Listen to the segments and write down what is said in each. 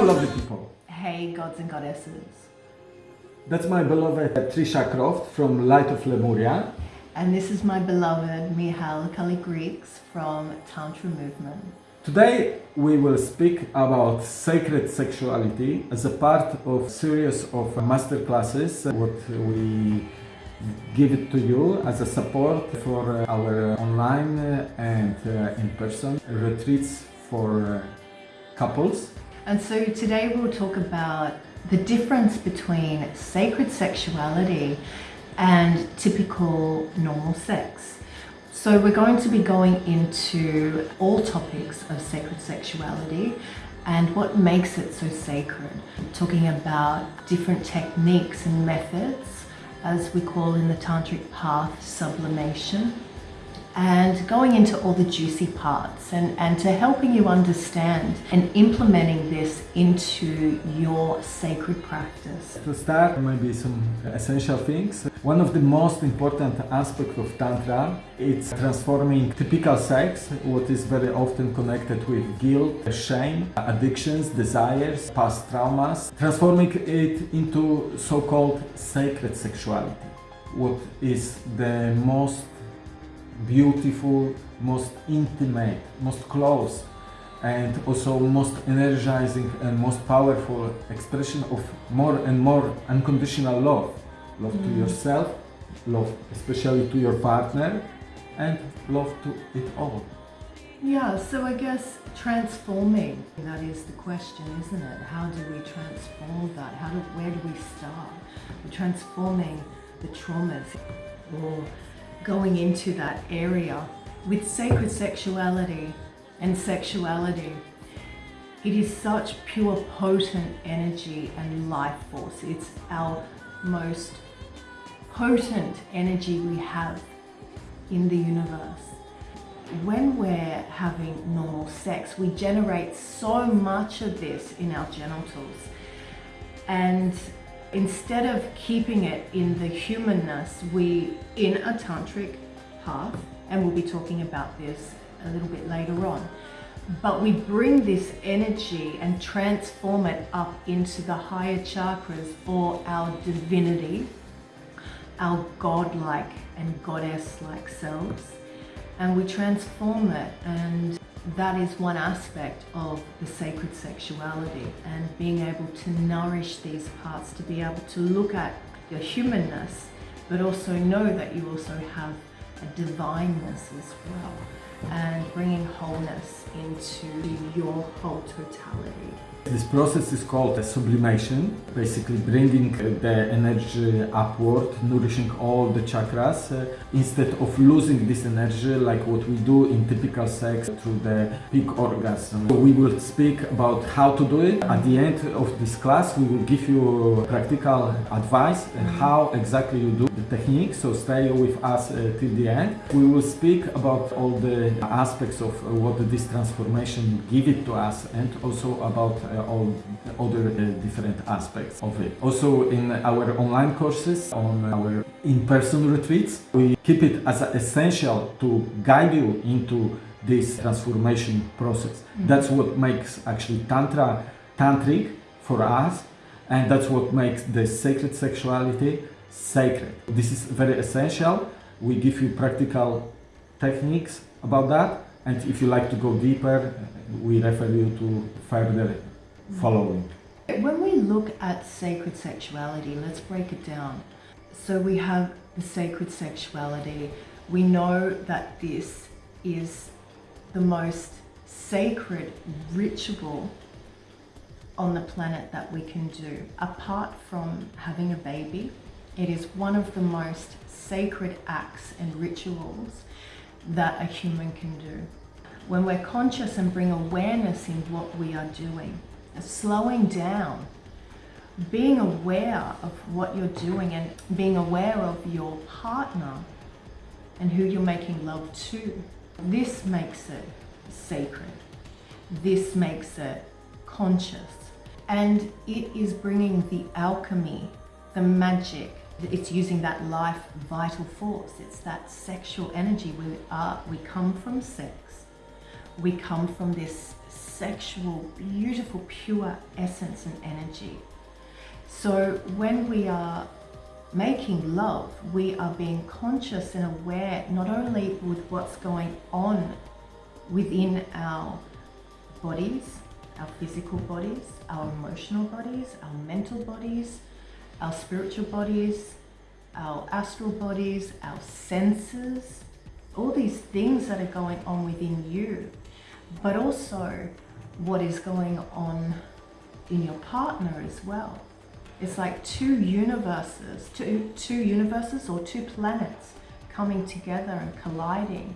Hello, lovely people. Hey, gods and goddesses. That's my beloved Trisha Croft from Light of Lemuria. And this is my beloved Mihail Kali-Greeks from Tantra Movement. Today we will speak about sacred sexuality as a part of series of master classes what we give it to you as a support for our online and uh, in-person retreats for uh, couples. And so today we'll talk about the difference between sacred sexuality and typical normal sex. So we're going to be going into all topics of sacred sexuality and what makes it so sacred. Talking about different techniques and methods, as we call in the tantric path, sublimation, and going into all the juicy parts and, and to helping you understand and implementing this into your sacred practice. To start, maybe some essential things. One of the most important aspects of Tantra is transforming typical sex, what is very often connected with guilt, shame, addictions, desires, past traumas, transforming it into so-called sacred sexuality, what is the most beautiful, most intimate, most close and also most energizing and most powerful expression of more and more unconditional love. Love mm. to yourself, love especially to your partner and love to it all. Yeah, so I guess transforming, that is the question, isn't it? How do we transform that? How do, where do we start? We're transforming the traumas or going into that area with sacred sexuality and sexuality. It is such pure potent energy and life force. It's our most potent energy we have in the universe. When we're having normal sex, we generate so much of this in our genitals. And Instead of keeping it in the humanness, we, in a tantric path, and we'll be talking about this a little bit later on, but we bring this energy and transform it up into the higher chakras or our divinity, our godlike and goddess-like selves, and we transform it and that is one aspect of the sacred sexuality and being able to nourish these parts, to be able to look at your humanness, but also know that you also have a divineness as well and bringing wholeness into your whole totality. This process is called a sublimation, basically bringing the energy upward, nourishing all the chakras, uh, instead of losing this energy like what we do in typical sex through the peak orgasm. We will speak about how to do it. At the end of this class, we will give you practical advice how exactly you do the technique, so stay with us uh, till the end. We will speak about all the aspects of uh, what this transformation give it to us and also about uh, all other uh, different aspects of it. Also in our online courses, on our in-person retreats, we keep it as essential to guide you into this transformation process. Mm -hmm. That's what makes actually Tantra tantric for us and that's what makes the sacred sexuality sacred. This is very essential. We give you practical techniques about that and if you like to go deeper, we refer you to further following. When we look at sacred sexuality, let's break it down. So we have the sacred sexuality. We know that this is the most sacred ritual on the planet that we can do. Apart from having a baby, it is one of the most sacred acts and rituals that a human can do. When we're conscious and bring awareness in what we are doing, slowing down, being aware of what you're doing and being aware of your partner and who you're making love to. This makes it sacred. This makes it conscious. And it is bringing the alchemy, the magic. It's using that life vital force. It's that sexual energy. We, are, we come from sex. We come from this sexual, beautiful, pure essence and energy. So when we are making love, we are being conscious and aware not only with what's going on within our bodies, our physical bodies, our emotional bodies, our mental bodies, our spiritual bodies, our astral bodies, our senses, all these things that are going on within you, but also what is going on in your partner as well. It's like two universes, two, two universes or two planets coming together and colliding.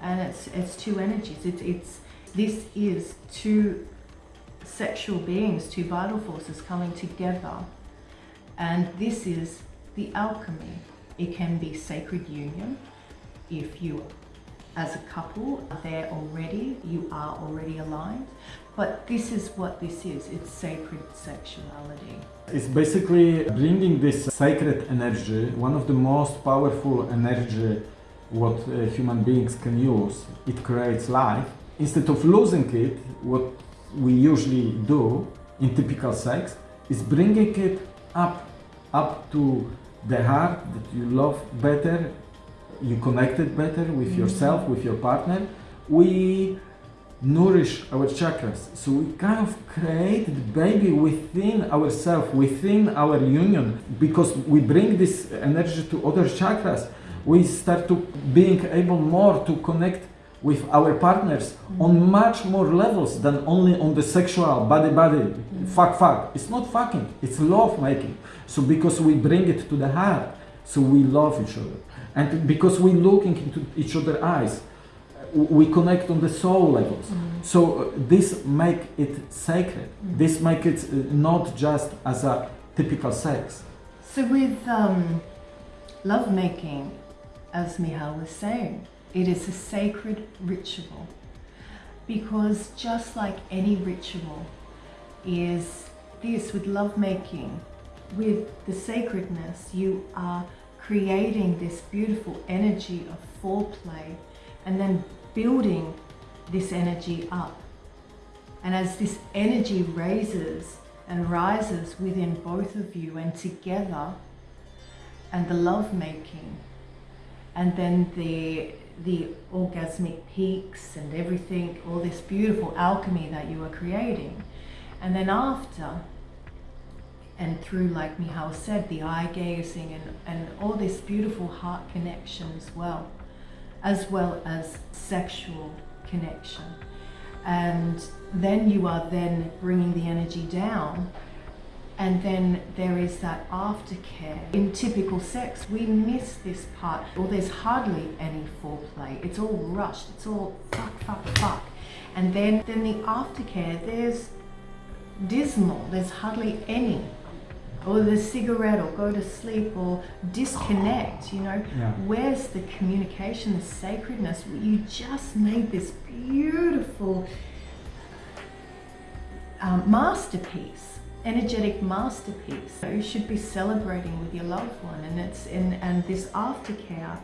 And it's, it's two energies. It, it's, this is two sexual beings, two vital forces coming together. And this is the alchemy. It can be sacred union if you as a couple there already, you are already aligned. But this is what this is, it's sacred sexuality. It's basically bringing this sacred energy, one of the most powerful energy what uh, human beings can use. It creates life. Instead of losing it, what we usually do in typical sex is bringing it up, up to the heart that you love better, you connected better with mm-hmm. yourself, with your partner. We nourish our chakras. So we kind of create the baby within ourselves, within our union, because we bring this energy to other chakras. We start to being able more to connect with our partners mm-hmm. on much more levels than only on the sexual body body mm-hmm. fuck fuck it's not fucking it's love making so because we bring it to the heart so we love each other and because we're looking into each other's eyes we connect on the soul levels. Mm. So uh, this make it sacred. Mm. This make it uh, not just as a typical sex. So with um, lovemaking, as Michal was saying, it is a sacred ritual because just like any ritual is this with lovemaking, with the sacredness, you are creating this beautiful energy of foreplay and then building this energy up. And as this energy raises and rises within both of you and together, and the love making, and then the the orgasmic peaks and everything, all this beautiful alchemy that you are creating. And then after, and through, like Michal said, the eye gazing and, and all this beautiful heart connection as well as well as sexual connection. And then you are then bringing the energy down and then there is that aftercare. In typical sex, we miss this part, or there's hardly any foreplay. It's all rushed, it's all fuck, fuck, fuck. And then, then the aftercare, there's dismal, there's hardly any or the cigarette or go to sleep or disconnect you know? Yeah. where's the communication the sacredness? You just made this beautiful um, masterpiece energetic masterpiece. You should be celebrating with your loved one and it's in and this aftercare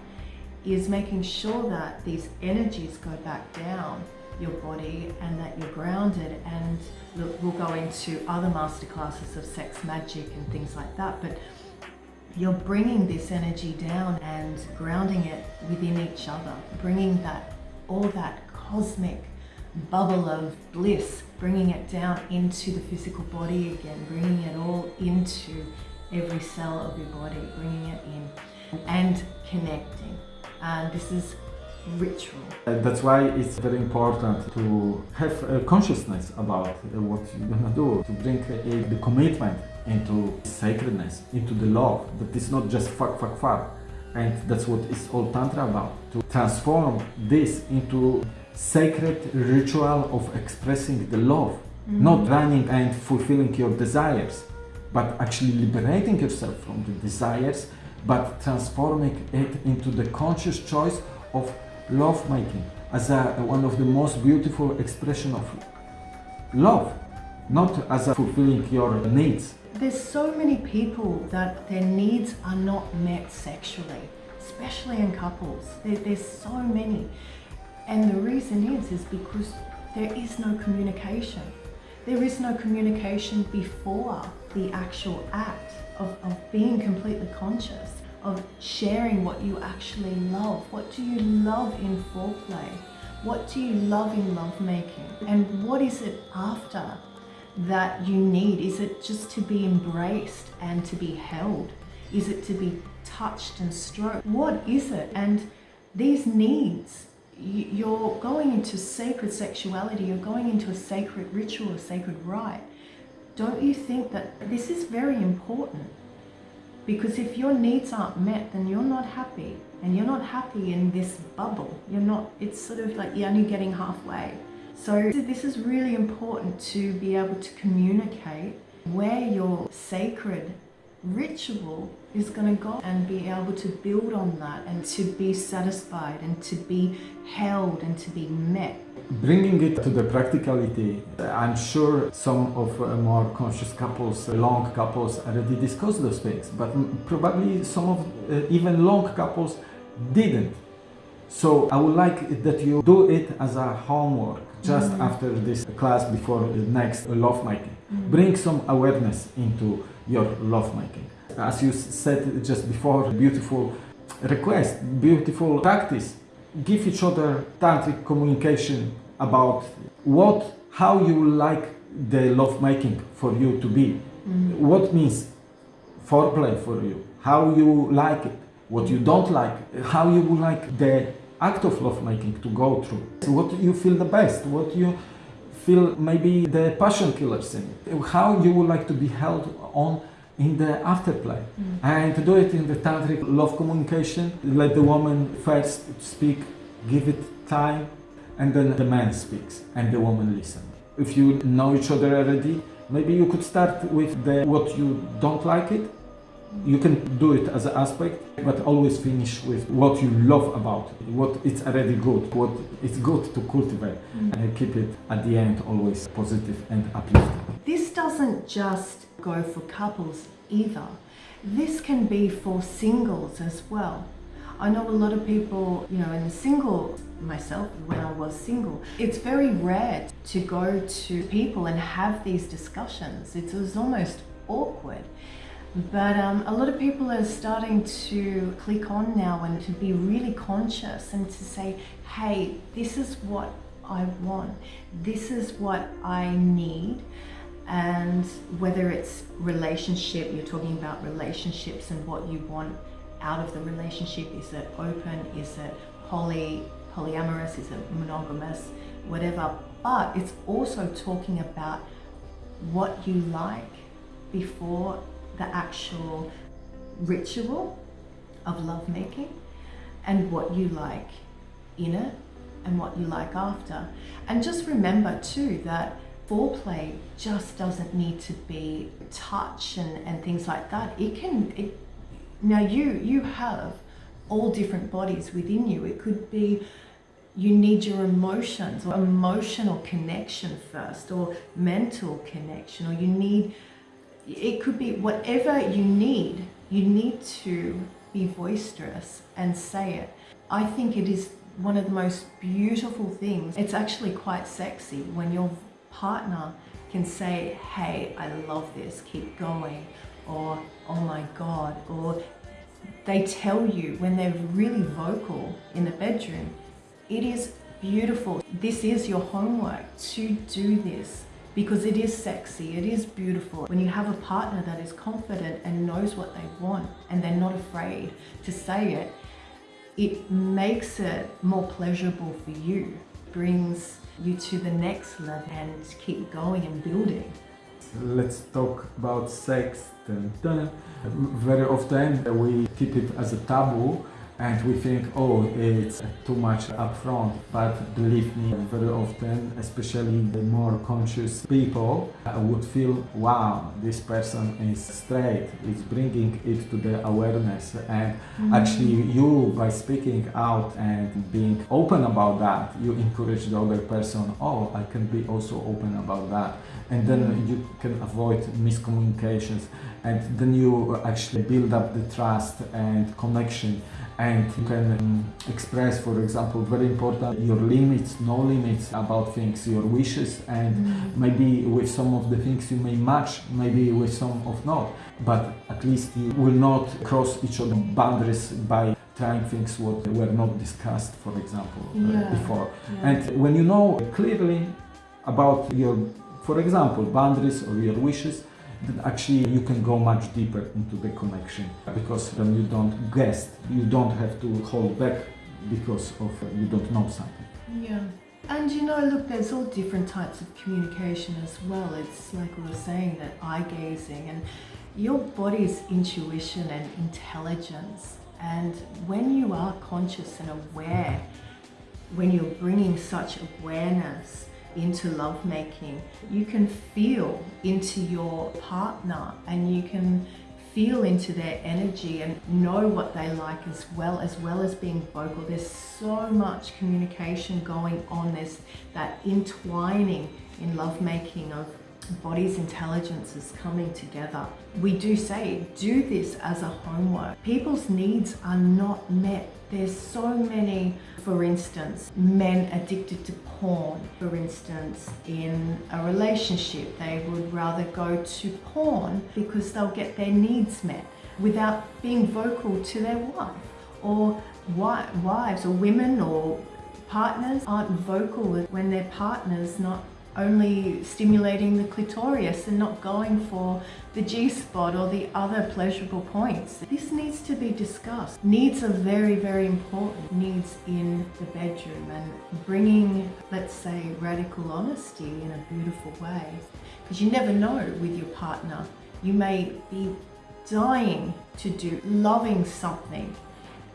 is making sure that these energies go back down your body and that you're grounded and look, we'll go into other masterclasses of sex magic and things like that but you're bringing this energy down and grounding it within each other bringing that all that cosmic bubble of bliss bringing it down into the physical body again bringing it all into every cell of your body bringing it in and connecting. And this is ritual. Uh, that's why it's very important to have a consciousness about uh, what you're gonna do, to bring the commitment into sacredness, into the love, that it's not just fuck, fuck, fuck. And that's what is all Tantra about, to transform this into sacred ritual of expressing the love, mm -hmm. not running and fulfilling your desires, but actually liberating yourself from the desires, but transforming it into the conscious choice of love making as a, one of the most beautiful expression of love, not as a fulfilling your needs. There's so many people that their needs are not met sexually, especially in couples. There, there's so many. And the reason is, is because there is no communication. There is no communication before the actual act of, of being completely conscious, of sharing what you actually love. What do you love in foreplay? What do you love in lovemaking? And what is it after that you need? Is it just to be embraced and to be held? Is it to be touched and stroked? What is it? And these needs, you're going into sacred sexuality, you're going into a sacred ritual, a sacred rite. Don't you think that this is very important? Because if your needs aren't met, then you're not happy. And you're not happy in this bubble. You're not, it's sort of like you're only getting halfway. So this is really important to be able to communicate where your sacred ritual is going to go and be able to build on that and to be satisfied and to be held and to be met. Bringing it to the practicality, I'm sure some of uh, more conscious couples, uh, long couples already discussed those things, but probably some of uh, even long couples didn't. So I would like that you do it as a homework just mm. after this class before the next lovemaking. Mm. Bring some awareness into your lovemaking. As you said just before, beautiful request, beautiful practice. Give each other tantric communication about what, how you like the lovemaking for you to be. Mm. What means foreplay for you, how you like it, what you don't like, how you would like the act of lovemaking to go through, what you feel the best, what you feel maybe the passion killers in it, how you would like to be held on in the afterplay. Mm. and to do it in the tantric love communication let the woman first speak give it time and then the man speaks and the woman listens if you know each other already maybe you could start with the what you don't like it you can do it as an aspect, but always finish with what you love about it, what it's already good, what it's good to cultivate, mm. and keep it at the end always positive and uplifting. This doesn't just go for couples either. This can be for singles as well. I know a lot of people, you know, in the single, myself, when I was single, it's very rare to go to people and have these discussions. It was almost awkward. But um, a lot of people are starting to click on now and to be really conscious and to say, hey, this is what I want. This is what I need. And whether it's relationship, you're talking about relationships and what you want out of the relationship. Is it open? Is it poly, polyamorous? Is it monogamous? Whatever. But it's also talking about what you like before the actual ritual of lovemaking and what you like in it and what you like after. And just remember too that foreplay just doesn't need to be touch and, and things like that. It can, it, now you, you have all different bodies within you. It could be you need your emotions or emotional connection first or mental connection or you need it could be whatever you need, you need to be boisterous and say it. I think it is one of the most beautiful things. It's actually quite sexy when your partner can say, hey, I love this, keep going, or oh my God, or they tell you when they're really vocal in the bedroom, it is beautiful. This is your homework to do this because it is sexy, it is beautiful. When you have a partner that is confident and knows what they want and they're not afraid to say it, it makes it more pleasurable for you, brings you to the next level and keep going and building. Let's talk about sex. Dun. Very often we keep it as a taboo and we think, oh, it's too much upfront. But believe me, very often, especially the more conscious people, would feel, wow, this person is straight, is bringing it to the awareness. And mm. actually, you, by speaking out and being open about that, you encourage the other person, oh, I can be also open about that. And then mm. you can avoid miscommunications and then you actually build up the trust and connection and you can um, express, for example, very important your limits, no limits about things, your wishes, and Mm. maybe with some of the things you may match, maybe with some of not, but at least you will not cross each other boundaries by trying things what were not discussed, for example, uh, before. Yeah. And when you know clearly about your, for example, boundaries or your wishes, then actually you can go much deeper into the connection because then you don't guess, you don't have to hold back because of uh, you don't know something. Yeah. And you know, look, there's all different types of communication as well. It's like we were saying that eye gazing and your body's intuition and intelligence. And when you are conscious and aware, when you're bringing such awareness into lovemaking, you can feel into your partner and you can feel into their energy and know what they like as well as well as being vocal. There's so much communication going on. There's that entwining in lovemaking of bodies is coming together. We do say do this as a homework. People's needs are not met. There's so many for instance men addicted to porn for instance in a relationship they would rather go to porn because they'll get their needs met without being vocal to their wife or wi- wives or women or partners aren't vocal when their partner's not only stimulating the clitoris and not going for the G-spot or the other pleasurable points. This needs to be discussed. Needs are very, very important. Needs in the bedroom and bringing, let's say, radical honesty in a beautiful way. Because you never know with your partner. You may be dying to do, loving something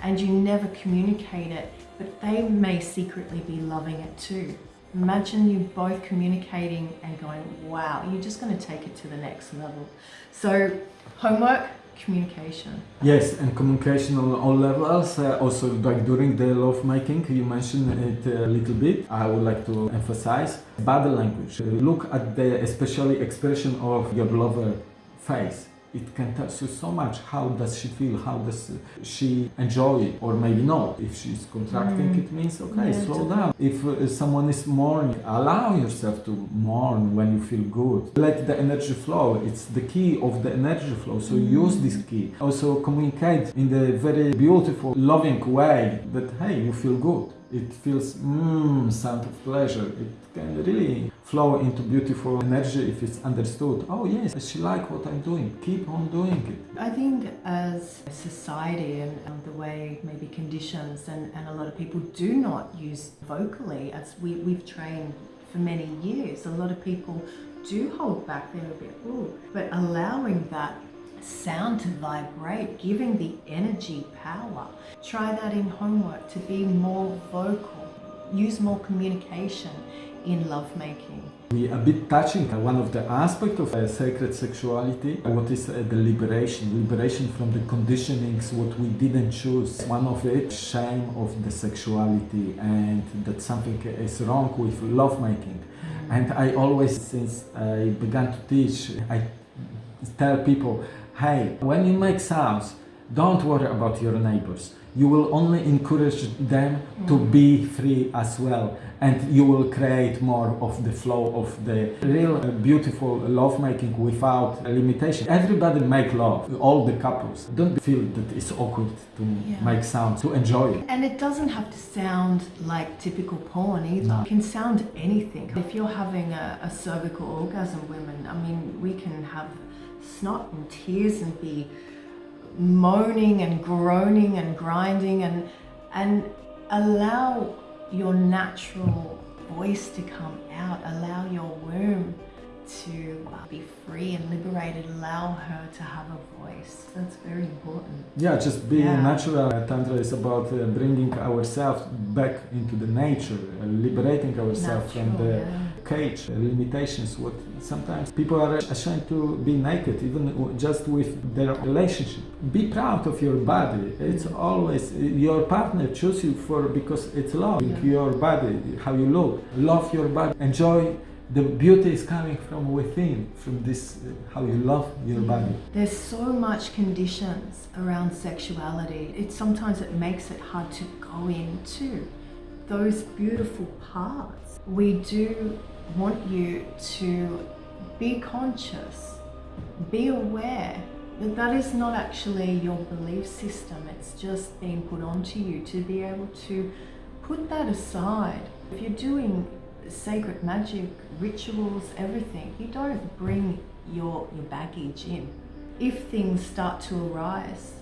and you never communicate it, but they may secretly be loving it too. Imagine you both communicating and going, wow, you're just going to take it to the next level. So, homework, communication. Yes, and communication on all levels. Uh, also, like during the love making, you mentioned it a little bit. I would like to emphasize body language. Look at the especially expression of your lover face. It can tell you so much. How does she feel? How does she enjoy it? Or maybe not. If she's contracting, Mm. it means okay, Yeah, slow down. If uh, someone is mourning, allow yourself to mourn when you feel good. Let the energy flow. It's the key of the energy flow. So use this key. Also communicate in the very beautiful, loving way that hey, you feel good. It feels mmm, sound of pleasure. It can really flow into beautiful energy if it's understood. Oh yes, she like what I'm doing. Keep on doing it. I think as a society and um, the way maybe conditions and, and a lot of people do not use vocally as we, we've trained for many years, a lot of people do hold back, they're a bit, ooh, but allowing that sound to vibrate, giving the energy power. Try that in homework to be more vocal, use more communication in lovemaking. We a bit touching one of the aspects of uh, sacred sexuality, what is uh, the liberation, liberation from the conditionings, what we didn't choose. One of it, shame of the sexuality, and that something is wrong with lovemaking. And I always, since I began to teach, I tell people, hey, when you make sounds, don't worry about your neighbors. You will only encourage them to be free as well, and you will create more of the flow of the real uh, beautiful lovemaking without limitation. Everybody make love, all the couples. Don't feel that it's awkward to Yeah. make sounds, to enjoy it. And it doesn't have to sound like typical porn either. No. It can sound anything. If you're having a, a cervical orgasm, women, I mean, we can have snot and tears and be moaning and groaning and grinding and and allow your natural voice to come out. Allow your womb to uh, be free and liberated. Allow her to have a voice. That's very important. Yeah, just being Yeah. natural. Uh, Tantra is about uh, bringing ourselves back into the nature, uh, liberating ourselves from the yeah. cage, uh, limitations. What sometimes people are ashamed to be naked, even just with their relationship. Be proud of your body. It's always your partner choose you for because it's love. Yeah. Your body, how you look, love your body, enjoy the beauty is coming from within, from this uh, how you love your body. There's so much conditions around sexuality. It sometimes it makes it hard to go into those beautiful parts. We do want you to be conscious, be aware that that is not actually your belief system. It's just being put onto you to be able to put that aside. If you're doing sacred magic, rituals, everything, you don't bring your, your baggage in. If things start to arise,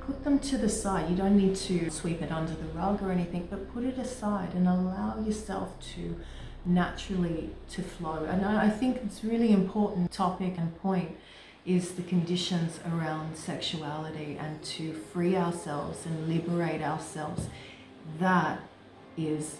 put them to the side. You don't need to sweep it under the rug or anything, but put it aside and allow yourself to naturally to flow. And I think it's really important topic and point is the conditions around sexuality and to free ourselves and liberate ourselves. That is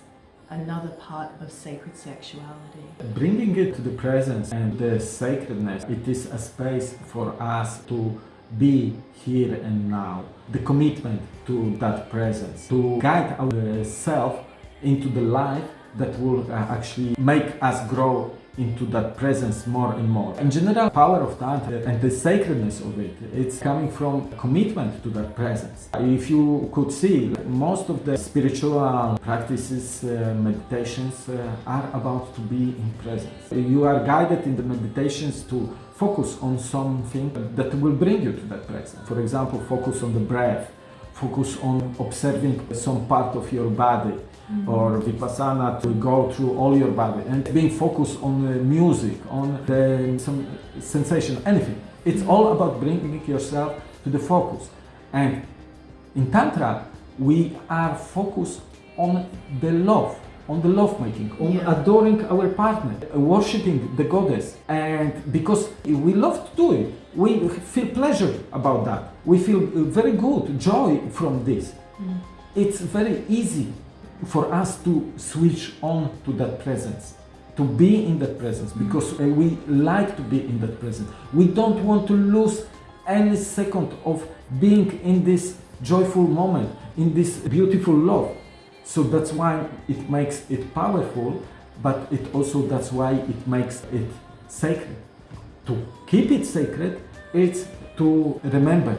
another part of sacred sexuality. Bringing it to the presence and the sacredness, it is a space for us to be here and now. The commitment to that presence, to guide ourselves into the life that will uh, actually make us grow into that presence more and more. In general, power of Tantra and the sacredness of it, it's coming from commitment to that presence. If you could see, most of the spiritual practices, uh, meditations uh, are about to be in presence. You are guided in the meditations to focus on something that will bring you to that presence. For example, focus on the breath, focus on observing some part of your body, Mm -hmm. or vipassana to go through all your body and being focused on the music, on the, some sensation, anything. It's all about bringing yourself to the focus. And in Tantra, we are focused on the love, on the love making, on yeah. adoring our partner, worshipping the goddess. And because we love to do it, we feel pleasure about that. We feel very good, joy from this. Mm. It's very easy for us to switch on to that presence to be in that presence because uh, we like to be in that presence. We don't want to lose any second of being in this joyful moment in this beautiful love. So that's why it makes it powerful but it also that's why it makes it sacred. To keep it sacred it's to remember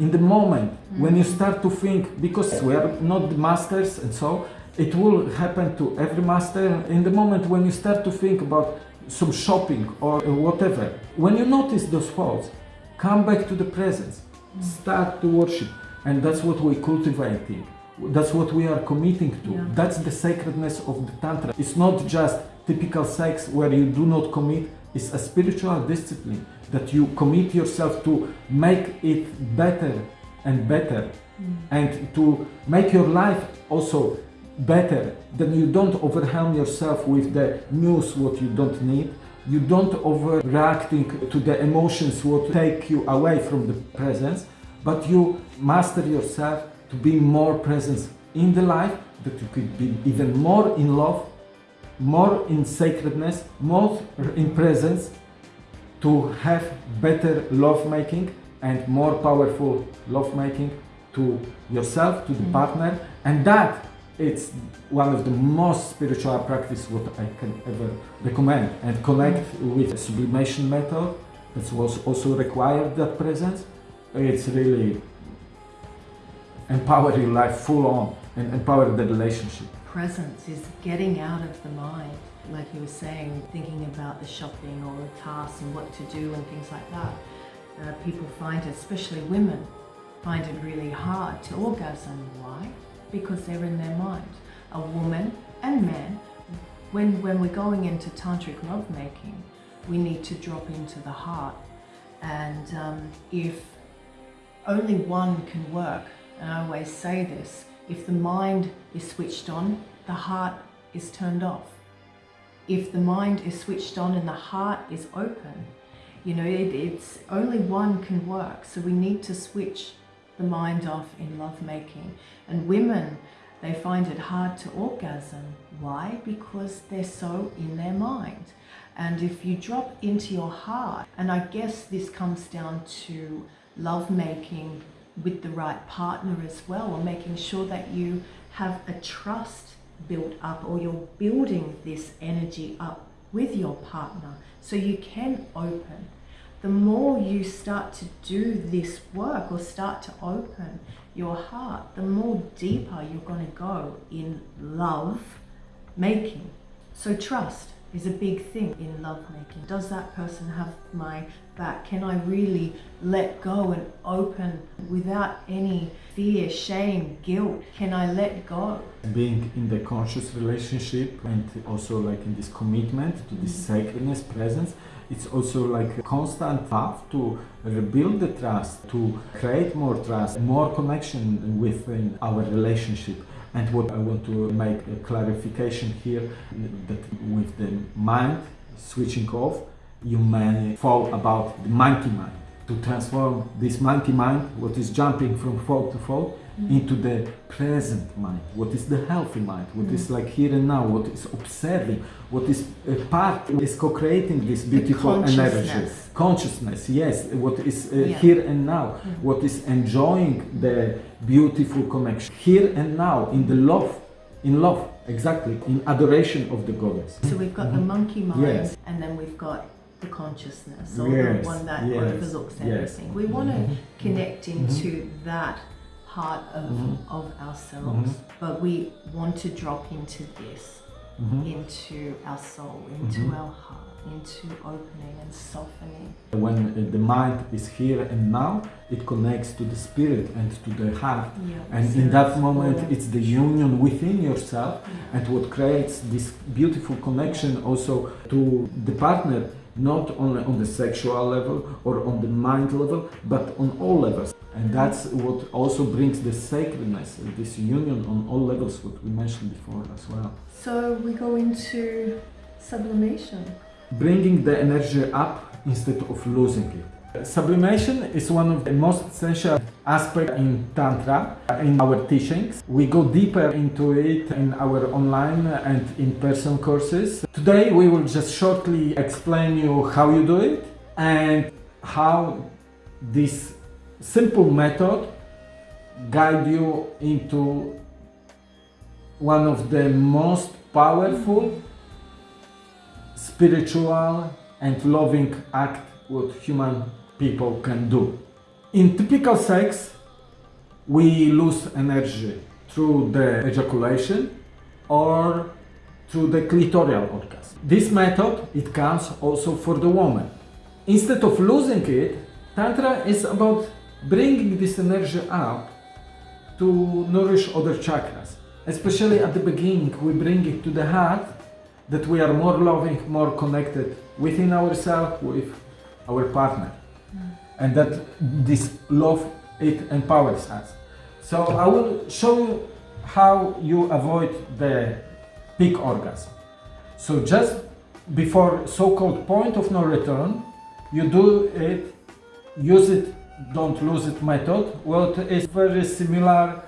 in the moment mm. when you start to think because we are not the masters and so it will happen to every master in the moment when you start to think about some shopping or whatever when you notice those thoughts come back to the presence mm. start to worship and that's what we're cultivating that's what we are committing to yeah. that's the sacredness of the tantra it's not just typical sex where you do not commit it's a spiritual discipline that you commit yourself to make it better and better. Mm. and to make your life also better. Then you don't overwhelm yourself with the news what you don't need. You don't overreacting to the emotions what take you away from the presence. But you master yourself to be more present in the life that you could be even more in love more in sacredness more in presence to have better lovemaking and more powerful lovemaking to yourself, to the mm. partner, and that it's one of the most spiritual practice what I can ever recommend and connect mm. with sublimation method that was also required that presence. It's really empower your life full on and empower the relationship. Presence is getting out of the mind like you were saying, thinking about the shopping or the tasks and what to do and things like that. Uh, people find it, especially women, find it really hard to orgasm. Why? Because they're in their mind. A woman and man, when, when we're going into tantric lovemaking, we need to drop into the heart. And um, if only one can work, and I always say this, if the mind is switched on, the heart is turned off if the mind is switched on and the heart is open, you know, it, it's only one can work. So we need to switch the mind off in lovemaking. And women, they find it hard to orgasm. Why? Because they're so in their mind. And if you drop into your heart, and I guess this comes down to lovemaking with the right partner as well, or making sure that you have a trust built up or you're building this energy up with your partner so you can open. The more you start to do this work or start to open your heart, the more deeper you're going to go in love making. So trust is a big thing in love making. Does that person have my back? Can I really let go and open without any fear, shame, guilt? Can I let go? Being in the conscious relationship and also like in this commitment to this mm. sacredness, presence, it's also like a constant path to rebuild the trust, to create more trust, more connection within our relationship. And what I want to make a clarification here that with the mind switching off, you may fall about the monkey mind. To transform this monkey mind, what is jumping from thought to thought, into the present mind, what is the healthy mind, what is like here and now, what is observing, what is a part is co-creating this beautiful energy. consciousness. Yes, what is uh, Yeah. here and now, what is enjoying the beautiful connection here and now in the love, in love, exactly, in adoration of the goddess. So we've got the monkey mind Mm-hmm. Yes. and then we've got the consciousness or Yes, the one that yes, overlooks yes. Mm-hmm. everything. We want to connect into that part of, Mm-hmm. of ourselves, but we want to drop into this, Mm-hmm. into our soul, into our heart, into opening and softening. When the mind is here and now, it connects to the spirit and to the heart. Yeah, And in that moment, all- it's the union within yourself and what creates this beautiful connection also to the partner, not only on the sexual level or on the mind level, but on all levels. And that's what also brings the sacredness, this union on all levels, what we mentioned before as well. So we go into sublimation. bringing the energy up instead of losing it. Sublimation is one of the most essential aspects in Tantra, in our teachings. We go deeper into it in our online and in-person courses. Today we will just shortly explain you how you do it and how this simple method guide you into one of the most powerful spiritual and loving act what human people can do. In typical sex, we lose energy through the ejaculation or through the clitoral orgasm. This method, it counts also for the woman. Instead of losing it, Tantra is about bringing this energy up to nourish other chakras. Especially at the beginning, we bring it to the heart that we are more loving, more connected within ourselves, with our partner. Mm. And that this love, it empowers us. So I will show you how you avoid the peak orgasm. So just before so-called point of no return, you do it, use it, don't lose it method. What is very similar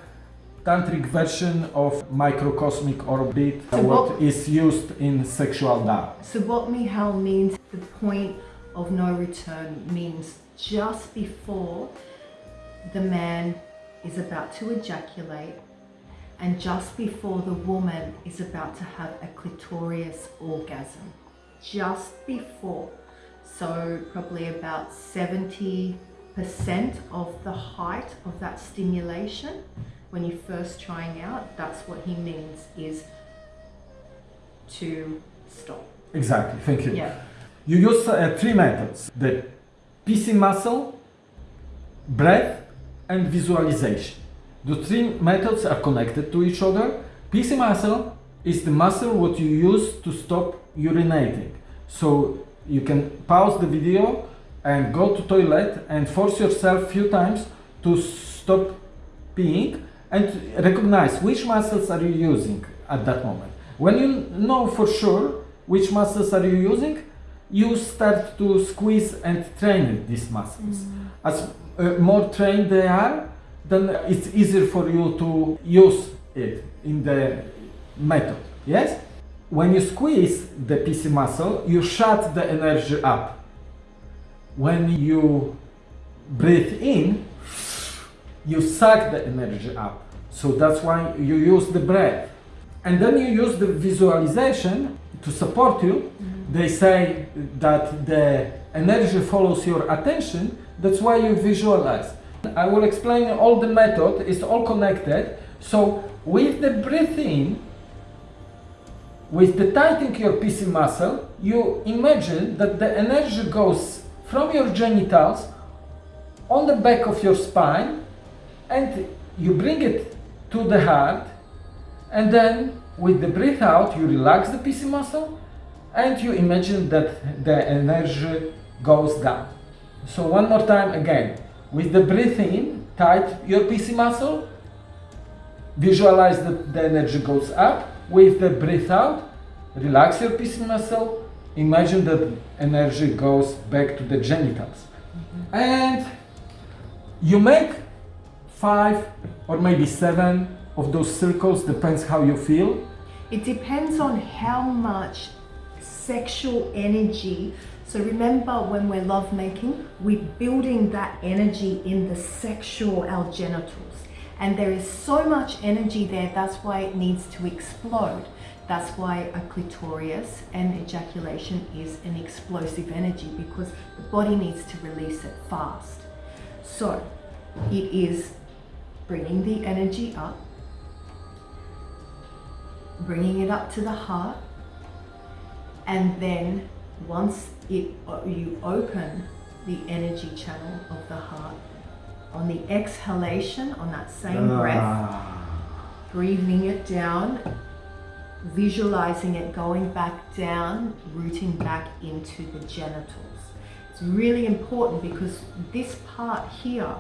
tantric version of microcosmic orbit, So what is used in sexual Tao. So what Mihal means, the point of no return means just before the man is about to ejaculate and just before the woman is about to have a clitorius orgasm. Just before. So probably about 70% of the height of that stimulation when you're first trying out, that's what he means is to stop. Exactly, thank you. Yeah. You use uh, three methods the PC muscle, breath, and visualization. The three methods are connected to each other. PC muscle is the muscle what you use to stop urinating. So you can pause the video and go to toilet and force yourself few times to stop peeing and recognize which muscles are you using at that moment. When you know for sure which muscles are you using, you start to squeeze and train these muscles. As uh, more trained they are, then it's easier for you to use it in the method. Yes? When you squeeze the PC muscle, you shut the energy up. When you breathe in, you suck the energy up. So that's why you use the breath. And then you use the visualization to support you. Mm-hmm. They say that the energy follows your attention. That's why you visualize. I will explain all the method. It's all connected. So with the breathing, with the tightening your PC muscle, you imagine that the energy goes from your genitals on the back of your spine and you bring it to the heart and then with the breath out you relax the PC muscle and you imagine that the energy goes down. So one more time again, with the breath in, tight your PC muscle, visualize that the energy goes up, with the breath out, relax your PC muscle, imagine that energy goes back to the genitals. And you make five or maybe seven of those circles, depends how you feel. It depends on how much sexual energy. So remember when we're lovemaking, we're building that energy in the sexual, our genitals. And there is so much energy there, that's why it needs to explode. That's why a clitoris and ejaculation is an explosive energy because the body needs to release it fast. So it is bringing the energy up, bringing it up to the heart, and then once it you open the energy channel of the heart, on the exhalation, on that same breath, Ah. breathing it down, visualizing it going back down, rooting back into the genitals. It's really important because this part here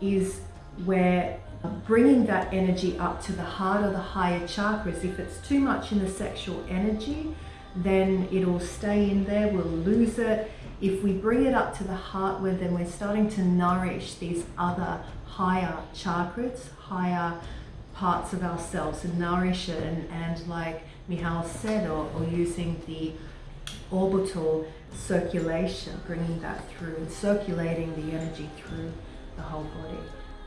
is where bringing that energy up to the heart or the higher chakras. If it's too much in the sexual energy, then it'll stay in there, we'll lose it. If we bring it up to the heart, where then we're starting to nourish these other higher chakras, higher parts of ourselves and nourish it and, and like Michal said or, or using the orbital circulation bringing that through and circulating the energy through the whole body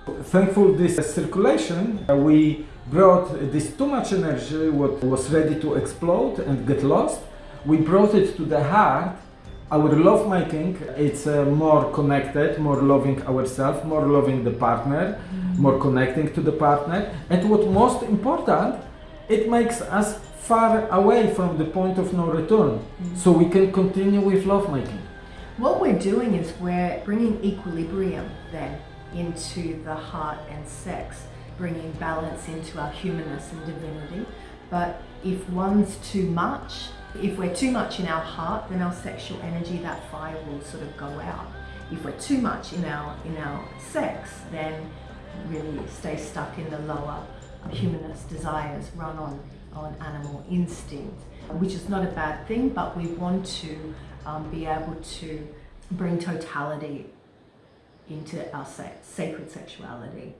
Thankful this circulation, uh, we brought this too much energy, what was ready to explode and get lost. We brought it to the heart. Our love making, it's uh, more connected, more loving ourselves, more loving the partner, more connecting to the partner. And what most important, it makes us far away from the point of no return. So we can continue with love making. what we're doing is we're bringing equilibrium then into the heart and sex bringing balance into our humanness and divinity but if one's too much if we're too much in our heart then our sexual energy that fire will sort of go out. If we're too much in our in our sex then really stay stuck in the lower humanist desires run on on animal instinct which is not a bad thing but we want to um, be able to bring totality into our sa- sacred sexuality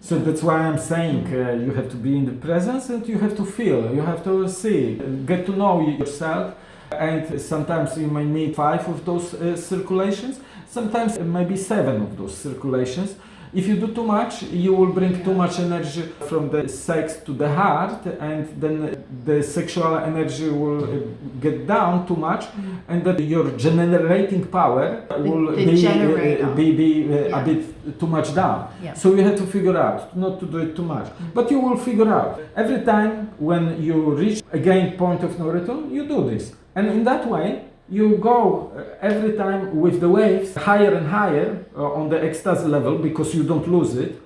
So that's why I'm saying uh, you have to be in the presence and you have to feel, you have to see, get to know yourself. And sometimes you may need five of those uh, circulations, sometimes maybe seven of those circulations. If you do too much, you will bring too much energy from the sex to the heart, and then the sexual energy will uh, get down too much, and that your generating power will the be, uh, be, be uh, Yeah. a bit too much down. Yeah. So you have to figure out not to do it too much. But you will figure out every time when you reach again point of no return, you do this. And in that way, you go uh, every time with the waves higher and higher uh, on the ecstasy level because you don't lose it.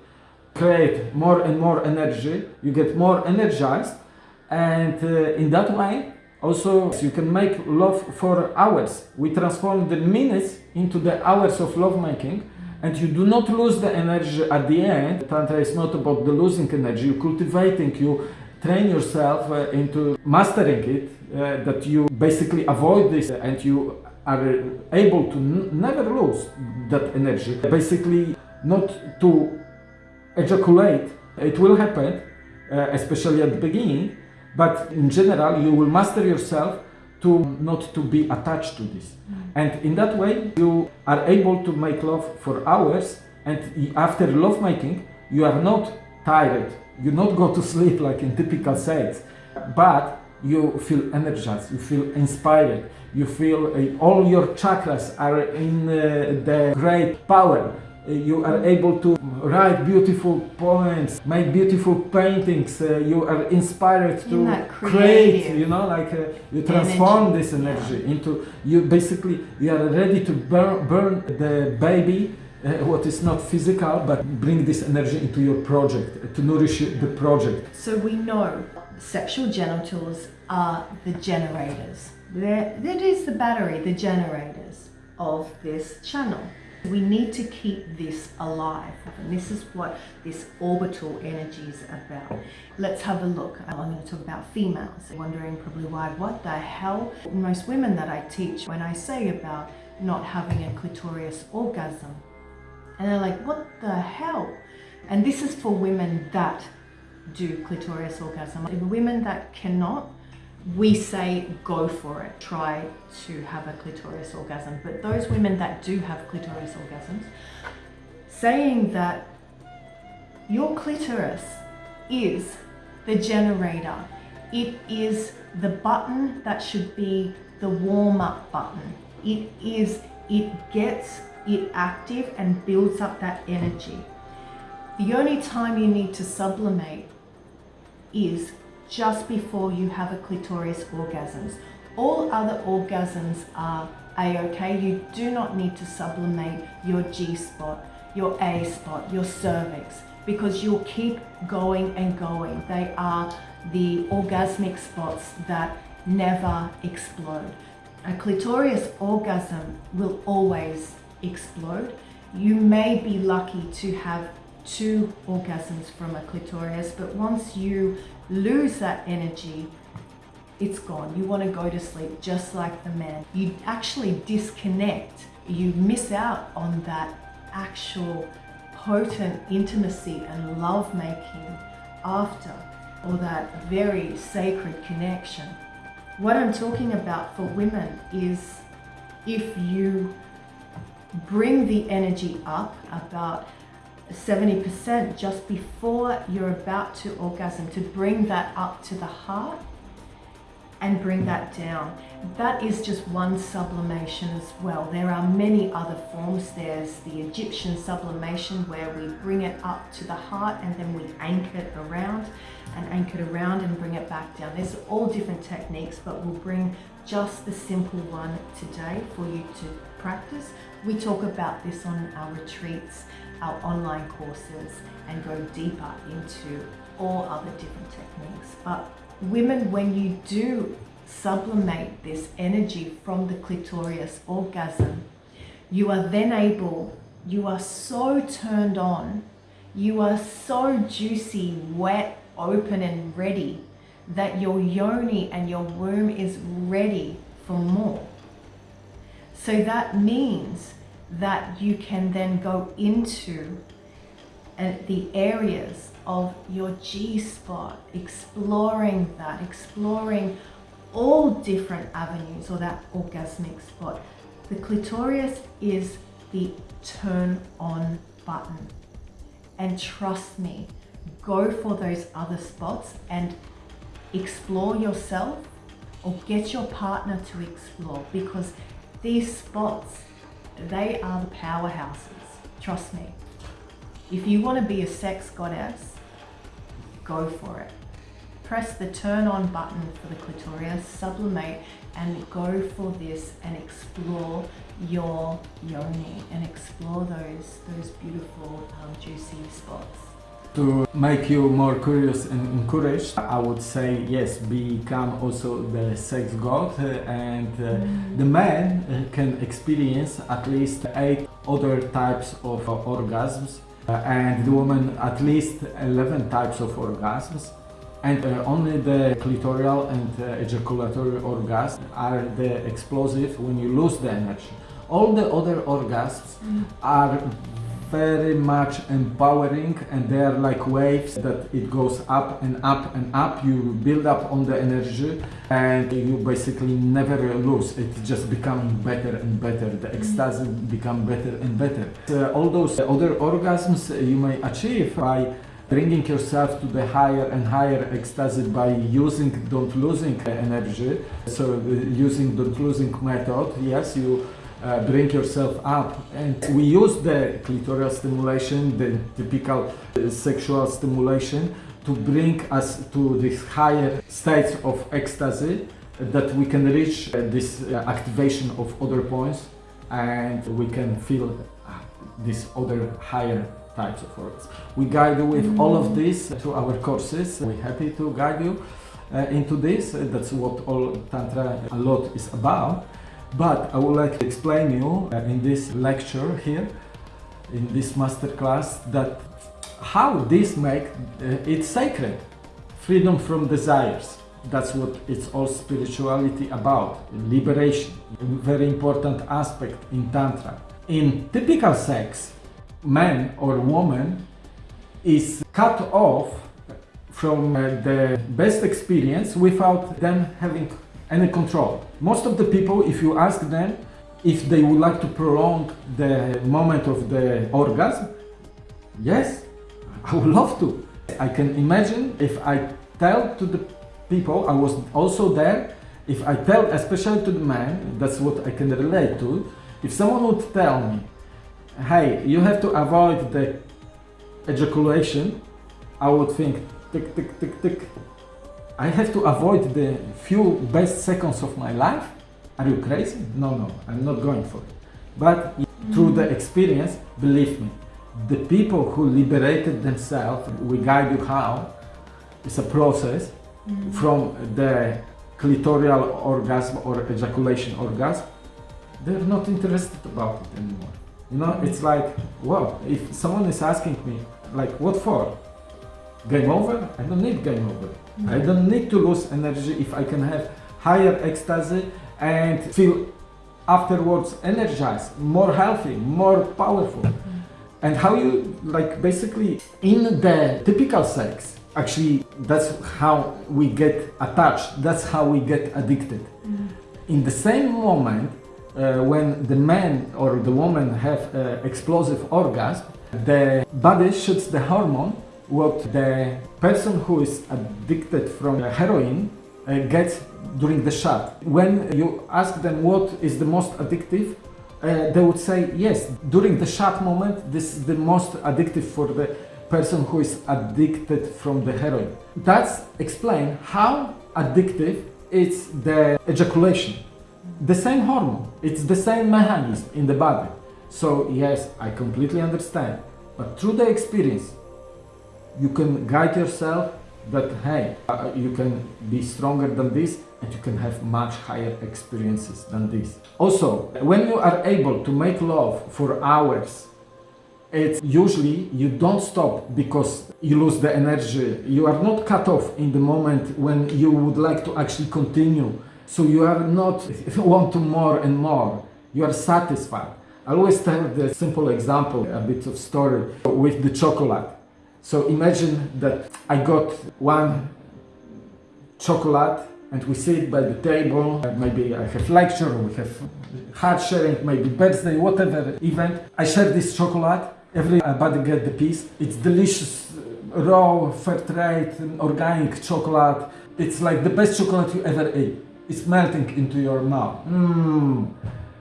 Create more and more energy, you get more energized, and uh, in that way, also you can make love for hours. We transform the minutes into the hours of lovemaking and you do not lose the energy at the end. Tantra is not about the losing energy, you cultivating, you train yourself into mastering it, uh, that you basically avoid this and you are able to never lose that energy. Basically, not to ejaculate, it will happen, uh, especially at the beginning, but in general, you will master yourself to not to be attached to this. And in that way, you are able to make love for hours. And after love making, you are not tired. You do not go to sleep like in typical sex, but you feel energized, you feel inspired, you feel uh, all your chakras are in uh, the great power. Uh, you are able to write beautiful poems, make beautiful paintings. Uh, you are inspired In to create. You know, like uh, you transform energy, this energy into you. Basically, you are ready to burn, burn the baby. Uh, what is not physical, but bring this energy into your project to nourish the project. So we know sexual genitals are the generators. They're, that is the battery, the generators of this channel. We need to keep this alive, and this is what this orbital energy is about. Let's have a look. I'm going to talk about females. Wondering probably why, what the hell? Most women that I teach, when I say about not having a clitoris orgasm, and they're like, what the hell? And this is for women that do clitoris orgasm. The women that cannot, we say go for it. Try to have a clitoris orgasm. But those women that do have clitoris orgasms, saying that your clitoris is the generator. It is the button that should be the warm up button. It is, it gets it active and builds up that energy. The only time you need to sublimate is just before you have a clitoris orgasms. All other orgasms are a-okay. You do not need to sublimate your G-spot, your A spot, your cervix, because you'll keep going and going. They are the orgasmic spots that never explode. A clitoris orgasm will always explode. You may be lucky to have two orgasms from a clitoris, but once you lose that energy, it's gone. You want to go to sleep just like the man. You actually disconnect. You miss out on that actual potent intimacy and love making after, or that very sacred connection. What I'm talking about for women is if you bring the energy up about 70% just before you're about to orgasm to bring that up to the heart and bring that down. That is just one sublimation as well. There are many other forms. There's the Egyptian sublimation where we bring it up to the heart and then we anchor it around and anchor it around and bring it back down. There's all different techniques, but we'll bring just the simple one today for you to practice. We talk about this on our retreats, our online courses, and go deeper into all other different techniques. But women, when you do sublimate this energy from the clitoris orgasm, you are then able, you are so turned on, you are so juicy, wet, open and ready that your yoni and your womb is ready for more. So that means that you can then go into uh, the areas of your G spot, exploring that, exploring all different avenues or that orgasmic spot. The clitoris is the turn on button. And trust me, go for those other spots and explore yourself or get your partner to explore because these spots, they are the powerhouses. Trust me. If you want to be a sex goddess, go for it. Press the turn on button for the clitoris, sublimate, and go for this and explore your yoni and explore those, those beautiful um, juicy spots. To make you more curious and encouraged, I would say yes, become also the sex god, uh, and uh, the man uh, can experience at least eight other types of orgasms, and the woman at least 11 types of orgasms. And uh, only the clitoral and uh, ejaculatory orgasms are the explosive when you lose the energy. All the other orgasms are very much empowering and they are like waves that it goes up and up and up. You build up on the energy and you basically never lose. It just becoming better and better. The ecstasy become better and better. Uh, all those other orgasms you may achieve by bringing yourself to the higher and higher ecstasy by using don't losing energy. So uh, using don't losing method, yes, you uh, bring yourself up and we use the clitoral stimulation, the typical uh, sexual stimulation to bring us to this higher states of ecstasy that we can reach uh, this uh, activation of other points and we can feel uh, these other higher types of orgasm. We guide you with all of this to our courses. We're happy to guide you into this. That's what all Tantra a lot is about. But I would like to explain you uh, in this lecture here, in this masterclass, that how this make uh, it sacred. Freedom from desires. That's what it's all spirituality about. Liberation. Very important aspect in Tantra. In typical sex, man or woman is cut off from uh, the best experience without them having any control. Most of the people, if you ask them if they would like to prolong the moment of the orgasm, yes, I would love to. I can imagine if I tell to the people, I was also there, if I tell, especially to the man, that's what I can relate to, if someone would tell me, hey, you have to avoid the ejaculation, I would think, tick, tick, tick, tick. I have to avoid the few best seconds of my life? Are you crazy? No, no, I'm not going for it. But through the mm-hmm. experience, believe me, the people who liberated themselves, we guide you how, it's a process mm-hmm. from the clitoral orgasm or ejaculation orgasm, they're not interested about it anymore. You know, it's mm-hmm. like, well, if someone is asking me, like, what for? Game over? I don't need game over. I don't need to lose energy if I can have higher ecstasy and feel afterwards energized, more healthy, more powerful. And how you, like, basically, in the typical sex, actually, that's how we get attached, that's how we get addicted. In the same moment, uh, when the man or the woman have uh, explosive orgasm, the body shoots the hormone what the person who is addicted from heroin uh, gets during the shot. When you ask them what is the most addictive, uh, they would say yes. During the shot moment, this is the most addictive for the person who is addicted from the heroin. That's explain how addictive is the ejaculation. The same hormone, it's the same mechanism in the body. So yes, I completely understand. But through the experience, you can guide yourself that hey uh, you can be stronger than this and you can have much higher experiences than this. Also when you are able to make love for hours it's usually you don't stop because you lose the energy. You are not cut off in the moment when you would like to actually continue. So you are not want to more and more. You are satisfied. I always tell the simple example a bit of story with the chocolate so imagine that I got one chocolate and we sit by the table, maybe I have lecture, we have heart sharing, maybe birthday, whatever event. I share this chocolate, everybody get the piece. It's delicious, raw, fair trade, organic chocolate. It's like the best chocolate you ever ate. It's melting into your mouth. Mm.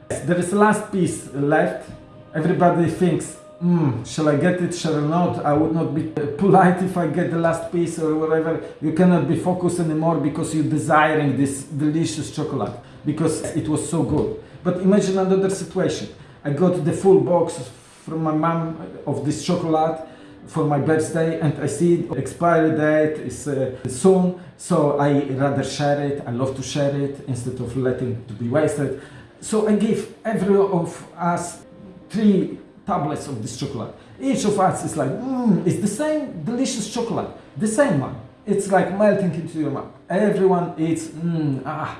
There is last piece left. Everybody thinks Hmm, shall I get it, shall I not? I would not be polite if I get the last piece or whatever. You cannot be focused anymore because you're desiring this delicious chocolate because it was so good. But imagine another situation. I got the full box from my mom of this chocolate for my birthday and I see expiry date is uh, soon so I rather share it, I love to share it instead of letting it to be wasted. So I give every of us three tablets of this chocolate. Each of us is like, mmm, it's the same delicious chocolate, the same one. It's like melting into your mouth. Everyone eats, mmm, ah.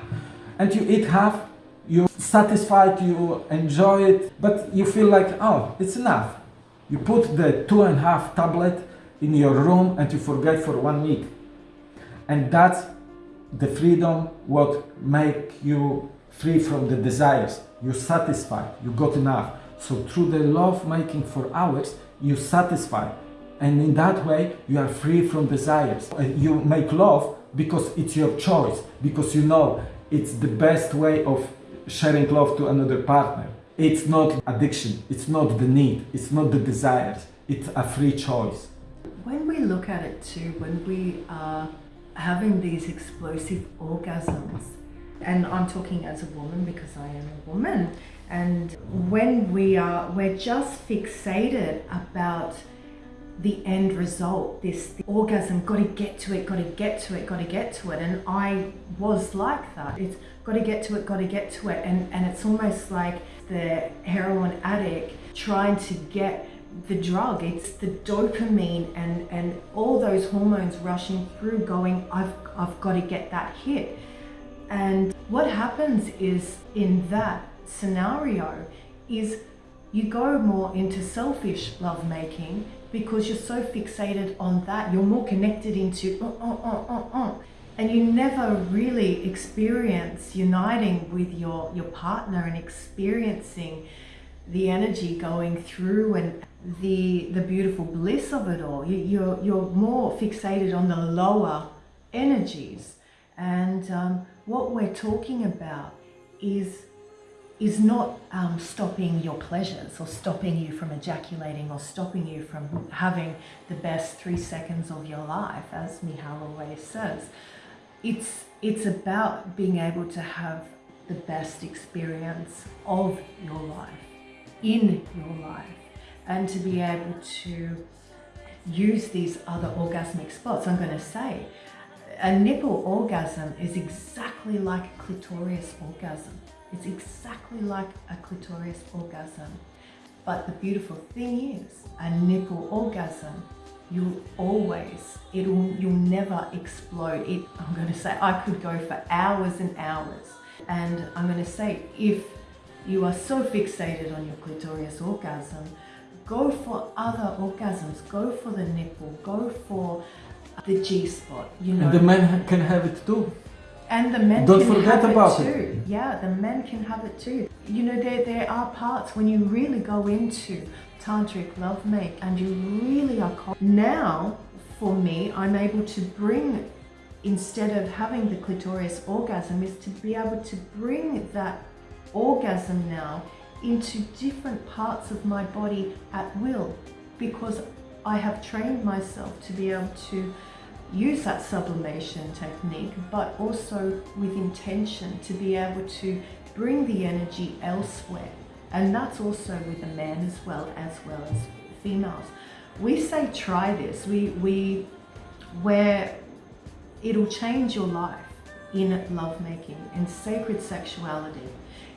And you eat half, you're satisfied, you enjoy it, but you feel like, oh, it's enough. You put the two and a half tablet in your room and you forget for one week. And that's the freedom what make you free from the desires. You're satisfied, you got enough. So through the love making for hours, you satisfy And in that way, you are free from desires. Uh, You make love because it's your choice, because you know it's the best way of sharing love to another partner. It's not addiction, it's not the need, it's not the desires, it's a free choice. When we look at it too, when we are having these explosive orgasms, and I'm talking as a woman because I am a woman, and when we are, we're just fixated about the end result, this orgasm, got to get to it, got to get to it, got to get to it. And I was like that. It's got to get to it, got to get to it. And, and it's almost like the heroin addict trying to get the drug. It's the dopamine and, and all those hormones rushing through going, I've, I've got to get that hit. And what happens is in that scenario is you go more into selfish lovemaking because you're so fixated on that. You're more connected into uh, uh, uh, uh, uh. and you never really experience uniting with your, your partner and experiencing the energy going through and the the beautiful bliss of it all. You, you're you're more fixated on the lower energies, and um, what we're talking about is is not um, stopping your pleasures or stopping you from ejaculating or stopping you from having the best three seconds of your life, as Mihal always says. It's, it's about being able to have the best experience of your life, in your life, and to be able to use these other orgasmic spots. I'm going to say a nipple orgasm is exactly like a clitoris orgasm. It's exactly like a clitoris orgasm. But the beautiful thing is, a nipple orgasm, you'll always, it'll, you'll never explode. It, I'm going to say, I could go for hours and hours. And I'm going to say, if you are so fixated on your clitoris orgasm, go for other orgasms. Go for the nipple. Go for the G spot. You know, And the men can have it too. And the men Don't can forget have about it it. Yeah, the men can have it too. You know, there there are parts when you really go into tantric lovemake and you really are. Now, for me, I'm able to bring instead of having the clitoris orgasm, is to be able to bring that orgasm now into different parts of my body at will because I have trained myself to be able to use that sublimation technique, but also with intention to be able to bring the energy elsewhere. And that's also with the men as well as well as females. We say try this. We we where it'll change your life in lovemaking and sacred sexuality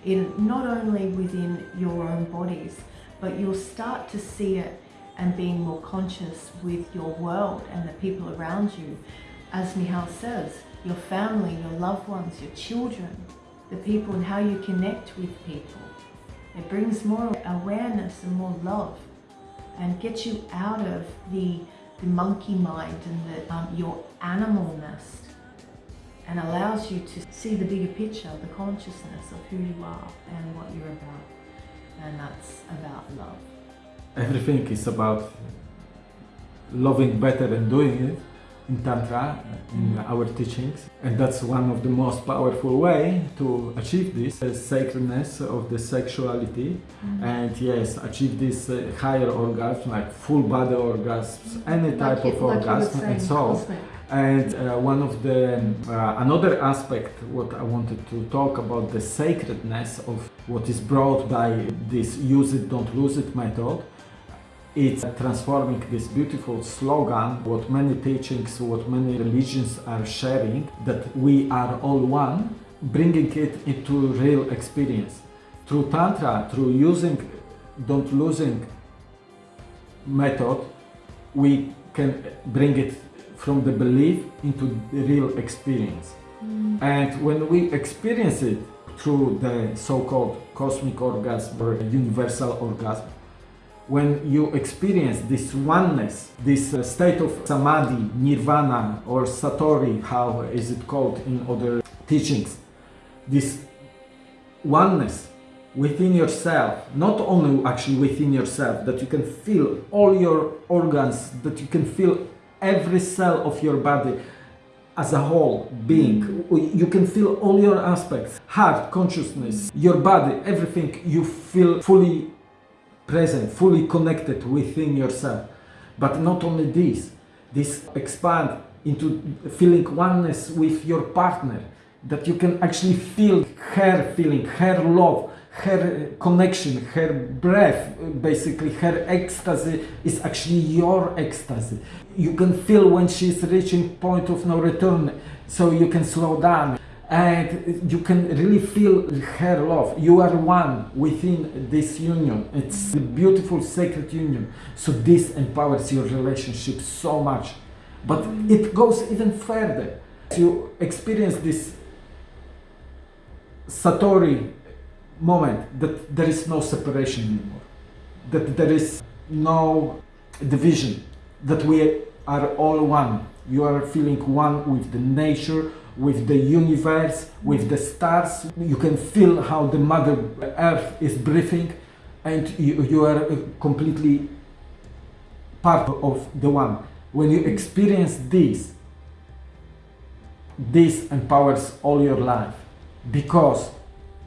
in not only within your own bodies but you'll start to see it and being more conscious with your world and the people around you as Mihal says your family your loved ones your children the people and how you connect with people it brings more awareness and more love and gets you out of the, the monkey mind and the, um, your animalness and allows you to see the bigger picture, the consciousness of who you are and what you're about. And that's about love. Everything is about loving better and doing it in Tantra, in our teachings. And that's one of the most powerful way to achieve this uh, sacredness of the sexuality. And yes, achieve this uh, higher orgasm, like full body orgasms, any type Like of like orgasm and so on. And uh, one of the uh, another aspect what I wanted to talk about the sacredness of what is brought by this use it don't lose it method. It's transforming this beautiful slogan, what many teachings, what many religions are sharing, that we are all one, bringing it into real experience. Through Tantra, through using don't losing method, we can bring it from the belief into the real experience. Mm. And when we experience it through the so-called cosmic orgasm or universal orgasm, when you experience this oneness, this uh, state of samadhi, nirvana, or satori, how is it called in other teachings, this oneness within yourself, not only actually within yourself, that you can feel all your organs, that you can feel every cell of your body as a whole being. You can feel all your aspects, heart, consciousness, your body, everything you feel fully present, fully connected within yourself. But not only this, this expand into feeling oneness with your partner, that you can actually feel her feeling, her love, her connection, her breath, basically her ecstasy is actually your ecstasy. You can feel when she's reaching point of no return, so you can slow down and you can really feel her love. You are one within this union. It's a beautiful sacred union. So this empowers your relationship so much. But it goes even further. You experience this Satori moment that there is no separation anymore, that there is no division, that we are all one. You are feeling one with the nature, with the universe, with the stars. You can feel how the Mother Earth is breathing, and you, you are completely part of the one. When you experience this, this empowers all your life because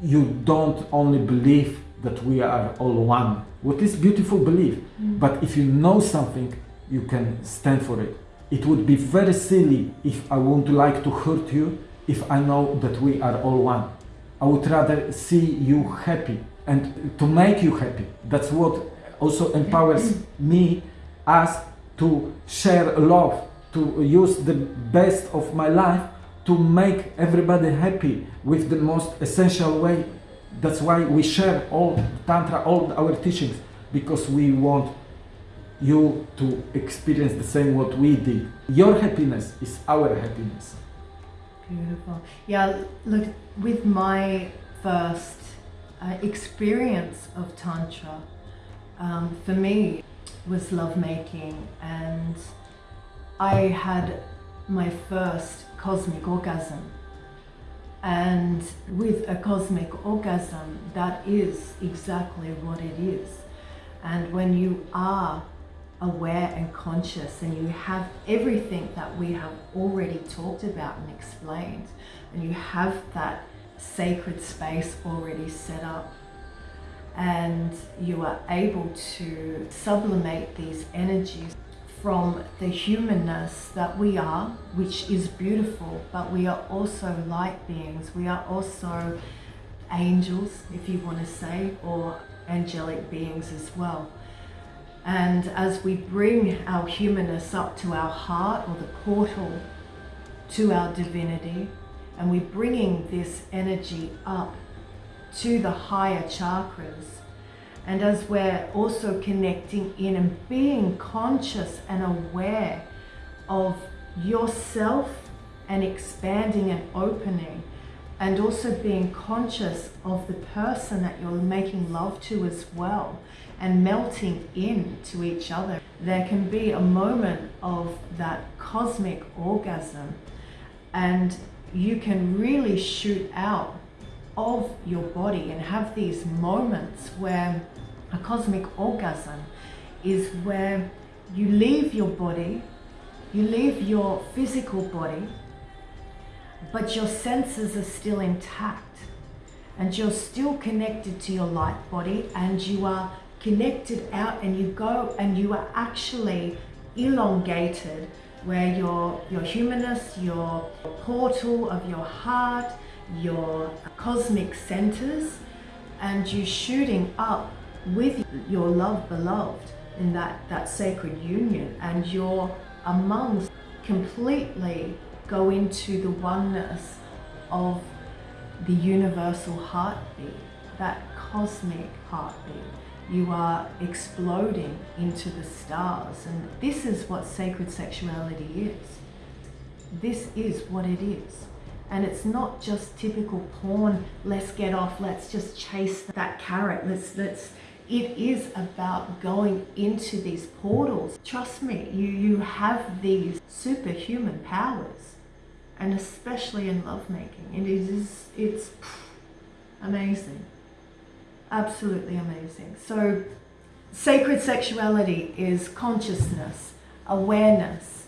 you don't only believe that we are all one. What is beautiful belief, mm. but if you know something, you can stand for it. It would be very silly if I would like to hurt you if I know that we are all one. I would rather see you happy and to make you happy. That's what also empowers me, us, to share love, to use the best of my life to make everybody happy with the most essential way. That's why we share all Tantra, all our teachings, because we want you to experience the same what we did. Your happiness is our happiness. Beautiful. Yeah, look, with my first uh, experience of Tantra, um, for me, was lovemaking and I had my first cosmic orgasm. And with a cosmic orgasm, that is exactly what it is. And when you are aware and conscious and you have everything that we have already talked about and explained, and you have that sacred space already set up, and you are able to sublimate these energies from the humanness that we are, which is beautiful, but we are also light beings. We are also angels, if you want to say, or angelic beings as well. And as we bring our humanness up to our heart or the portal to our divinity, and we're bringing this energy up to the higher chakras, and as we're also connecting in and being conscious and aware of yourself and expanding and opening and also being conscious of the person that you're making love to as well and melting into each other. There can be a moment of that cosmic orgasm and you can really shoot out of your body and have these moments where a cosmic orgasm is where you leave your body, you leave your physical body, but your senses are still intact and you're still connected to your light body and you are connected out and you go and you are actually elongated where your, your humanness, your portal of your heart, your cosmic centers, and you shooting up with your love beloved in that, that sacred union and you're amongst completely go into the oneness of the universal heartbeat, that cosmic heartbeat. You are exploding into the stars and this is what sacred sexuality is. This is what it is. And it's not just typical porn, let's get off, let's just chase that carrot, let's, let's it is about going into these portals. Trust me, you, you have these superhuman powers, and especially in lovemaking. It is, it's amazing. Absolutely amazing. So, sacred sexuality is consciousness, awareness.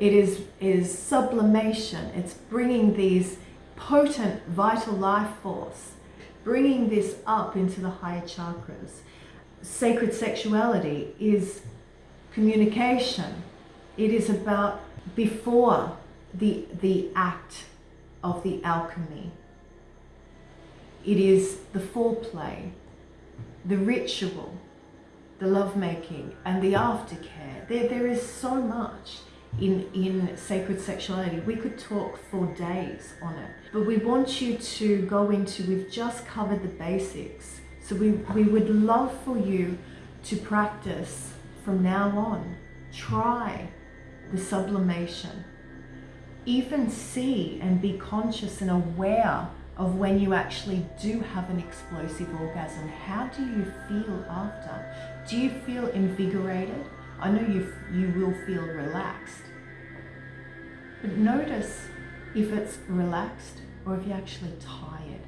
It is, is sublimation. It's bringing these potent vital life force, bringing this up into the higher chakras. Sacred sexuality is communication. It is about before the, the act of the alchemy. It is the foreplay, the ritual, the lovemaking, and the aftercare. There, there is so much in, in sacred sexuality. We could talk for days on it, but we want you to go into, we've just covered the basics. So we, we would love for you to practice from now on. Try the sublimation. Even see and be conscious and aware of when you actually do have an explosive orgasm. How do you feel after? Do you feel invigorated? I know you, you will feel relaxed. But notice if it's relaxed or if you're actually tired.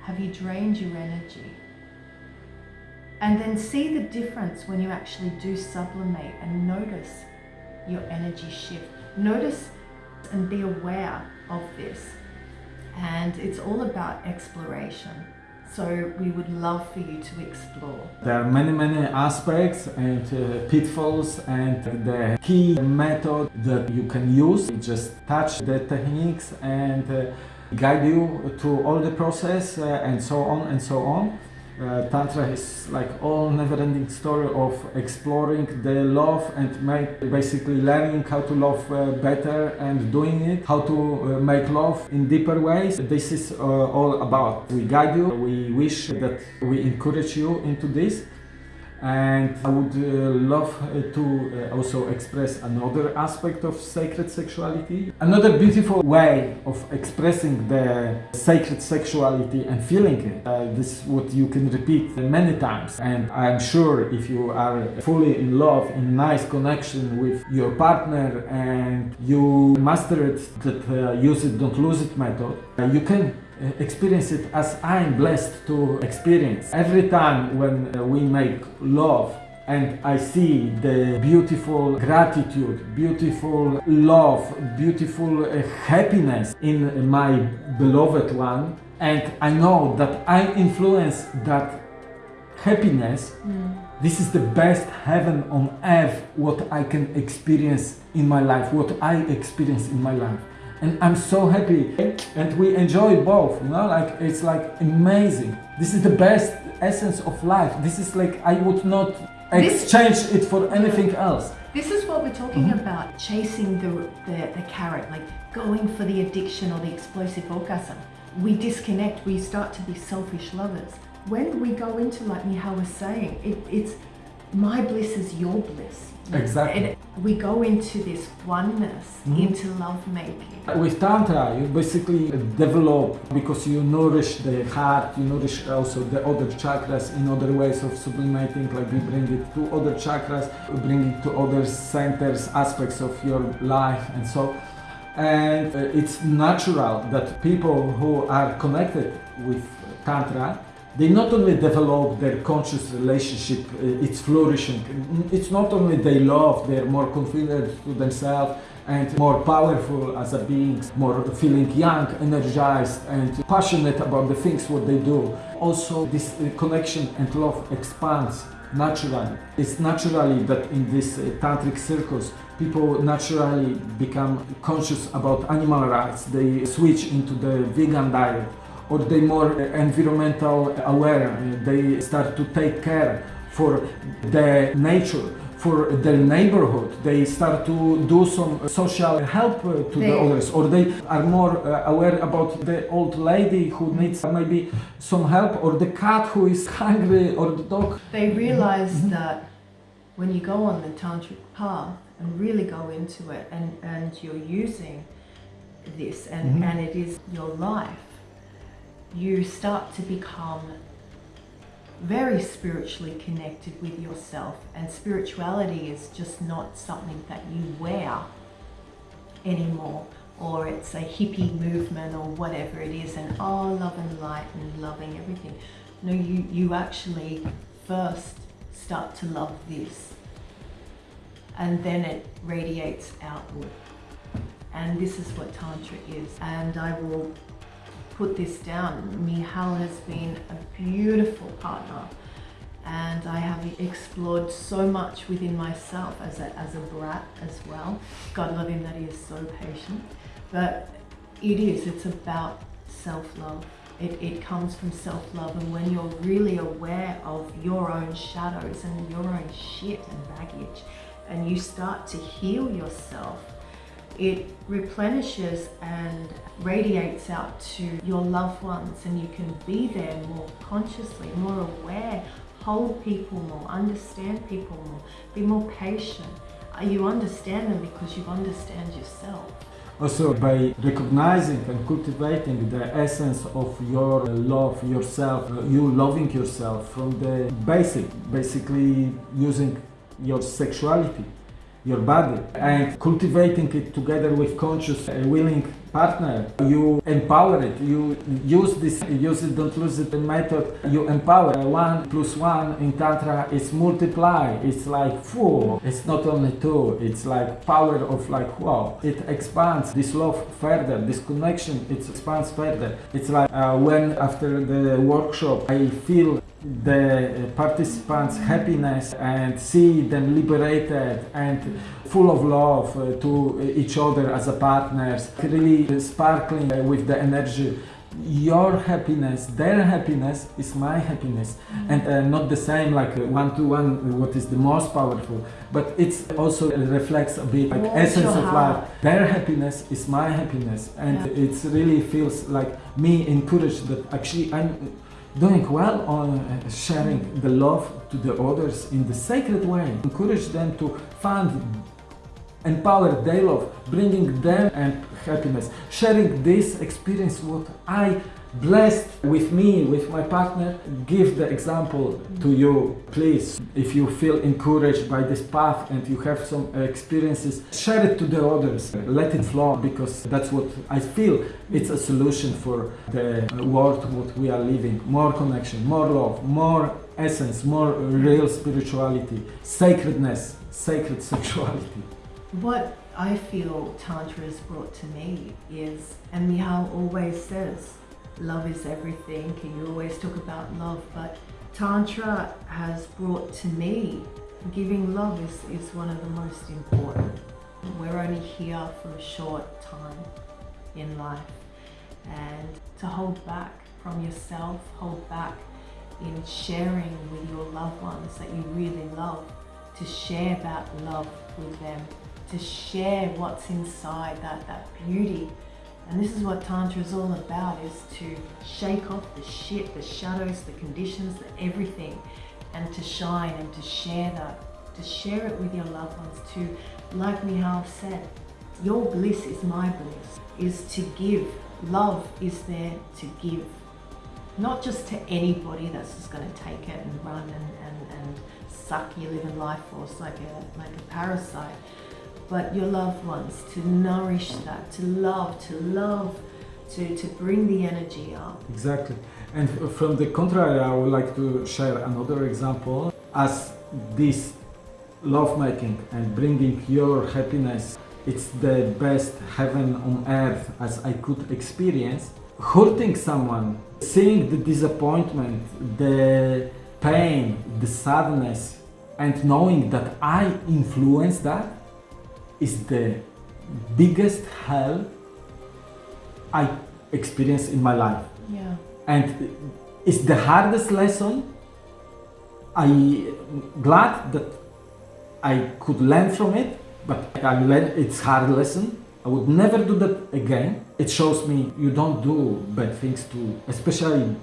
Have you drained your energy? And then see the difference when you actually do sublimate and notice your energy shift. Notice and be aware of this. And it's all about exploration. So we would love for you to explore. There are many, many aspects and uh, pitfalls and the key method that you can use. Just touch the techniques and uh, guide you through all the process uh, and so on and so on. Uh, Tantra is like all never-ending story of exploring the love and make, basically learning how to love uh, better and doing it, how to uh, make love in deeper ways. This is uh, all about. We guide you, we wish that we encourage you into this and I would uh, love uh, to uh, also express another aspect of sacred sexuality. Another beautiful way of expressing the sacred sexuality and feeling it. Uh, this is what you can repeat many times and I'm sure if you are fully in love, in nice connection with your partner and you master it, that uh, use it, don't lose it method, you can experience it as I'm blessed to experience. Every time when uh, we make love and I see the beautiful gratitude, beautiful love, beautiful uh, happiness in my beloved one and I know that I influence that happiness mm. this is the best heaven on earth what I can experience in my life, what I experience in my life and I'm so happy. And we enjoy both you know like it's like amazing. This is the best essence of life. This is like I would not exchange this, it for anything else. This is what we're talking mm -hmm. about chasing the, the the carrot like going for the addiction or the explosive orgasm. We disconnect we start to be selfish lovers. When we go into like Michal was saying it, it's my bliss is your bliss Exactly. And we go into this oneness, mm -hmm. into love making. With Tantra, you basically develop because you nourish the heart, you nourish also the other chakras in other ways of sublimating, like we bring it to other chakras, we bring it to other centers, aspects of your life, and so. And uh, it's natural that people who are connected with Tantra they not only develop their conscious relationship, uh, it's flourishing. It's not only they love, they're more confident to themselves and more powerful as a beings, more feeling young, energized and passionate about the things what they do. Also this uh, connection and love expands naturally. It's naturally that in this uh, tantric circles people naturally become conscious about animal rights. They switch into the vegan diet or they more environmental aware, they start to take care for the nature, for their neighborhood. They start to do some social help to they, the others, or they are more aware about the old lady who needs maybe some help, or the cat who is hungry, or the dog. They realize mm -hmm. that when you go on the tantric path and really go into it, and and you're using this, and mm -hmm. and it is your life you start to become very spiritually connected with yourself and spirituality is just not something that you wear anymore or it's a hippie movement or whatever it is and oh love and light and loving everything No, you, you actually first start to love this and then it radiates outward. And this is what Tantra is. And I will put this down. Mihal has been a beautiful partner and I have explored so much within myself as a, as a brat as well. God love him that he is so patient. But it is, it's about self-love. It, it comes from self-love and when you're really aware of your own shadows and your own shit and baggage and you start to heal yourself, it replenishes and radiates out to your loved ones and you can be there more consciously, more aware, hold people more, understand people more, be more patient. Uh, you understand them because you understand yourself. Also, by recognizing and cultivating the essence of your love yourself, uh, you loving yourself from the basic, basically using your sexuality your body and cultivating it together with conscious uh, willing partner you empower it. You use this use it don't lose it method. You empower. One plus one in tantra is multiply. It's like four. It's not only two. It's like power of like wow. It expands this love further. This connection it expands further. It's like uh, when after the workshop i feel the participants happiness and see them liberated and full of love uh, to each other as a partners really sparkling with the energy. Your happiness their happiness is my happiness. And uh, not the same like uh, one to one what is the most powerful but it's also reflects a bit like essence of life. their happiness is my happiness. And yeah. it really feels like me encouraged that actually i'm doing well on uh, sharing the love to the others in the sacred way. Encourage them to find, empower their love, bringing them and happiness. Sharing this experience, what I blessed with me, with my partner, give the example to you. Please, if you feel encouraged by this path and you have some experiences, share it to the others. Let it flow because that's what I feel. It's a solution for the world what we are living. More connection, more love, more essence, more real spirituality, sacredness, sacred sexuality. What I feel Tantra has brought to me is, and Mihal always says, love is everything and you always talk about love but Tantra has brought to me giving love is, is one of the most important. We're only here for a short time in life and to hold back from yourself, hold back in sharing with your loved ones that you really love, to share that love with them, to share what's inside that, that beauty and this is what Tantra is all about, is to shake off the shit, the shadows, the conditions, the everything, and to shine and to share that, to share it with your loved ones, to, like Mihal said, your bliss is my bliss, is to give. Love is there to give. Not just to anybody that's just going to take it and run and, and, and suck your living life force like a, like a parasite, but your loved ones, to nourish that, to love, to love, to, to bring the energy up. Exactly. And from the contrary, I would like to share another example. As this lovemaking and bringing your happiness, it's the best heaven on earth as I could experience. Hurting someone, seeing the disappointment, the pain, the sadness, and knowing that I influence that, is the biggest hell I experienced in my life. Yeah. And it's the hardest lesson. I'm glad that I could learn from it, but I learned it's hard lesson. I would never do that again. It shows me you don't do bad things to, especially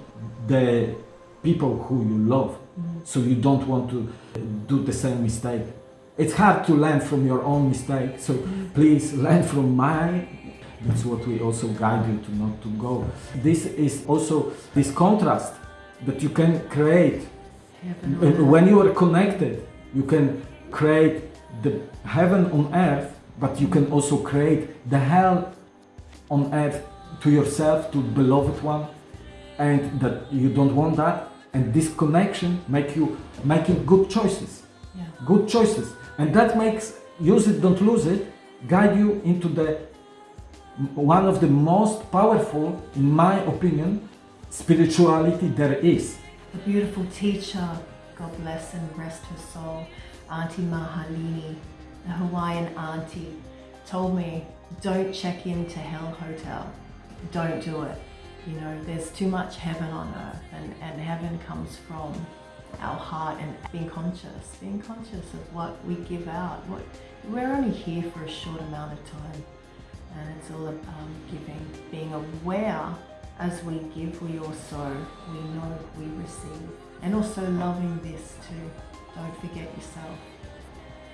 the people who you love. Mm -hmm. So you don't want to do the same mistake. It's hard to learn from your own mistake, so please learn from mine. That's what we also guide you to not to go. This is also this contrast that you can create. When you are connected, you can create the heaven on earth, but you can also create the hell on earth to yourself, to beloved one, and that you don't want that, and this connection make you making good choices Yeah. good choices and that makes use it don't lose it guide you into the one of the most powerful in my opinion spirituality there is A beautiful teacher, God bless and rest her soul, Auntie Mahalini, the Hawaiian auntie, told me, don't check into Hell Hotel. Don't do it. You know, there's too much heaven on earth, and, and heaven comes from our heart and being conscious, being conscious of what we give out. What We're only here for a short amount of time, and it's all about um, giving, being aware as we give, we also, we know we receive. And also loving this too. Don't forget yourself.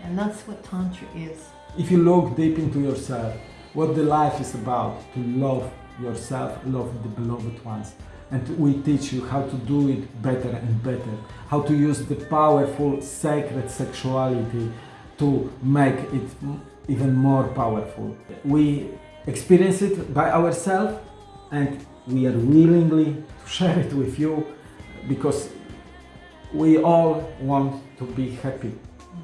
And that's what Tantra is. if you look deep into yourself what the life is about to love yourself love the beloved ones and we teach you how to do it better and better. How to use the powerful sacred sexuality to make it even more powerful. We experience it by ourselves and we are willingly to share it with you because we all want to be happy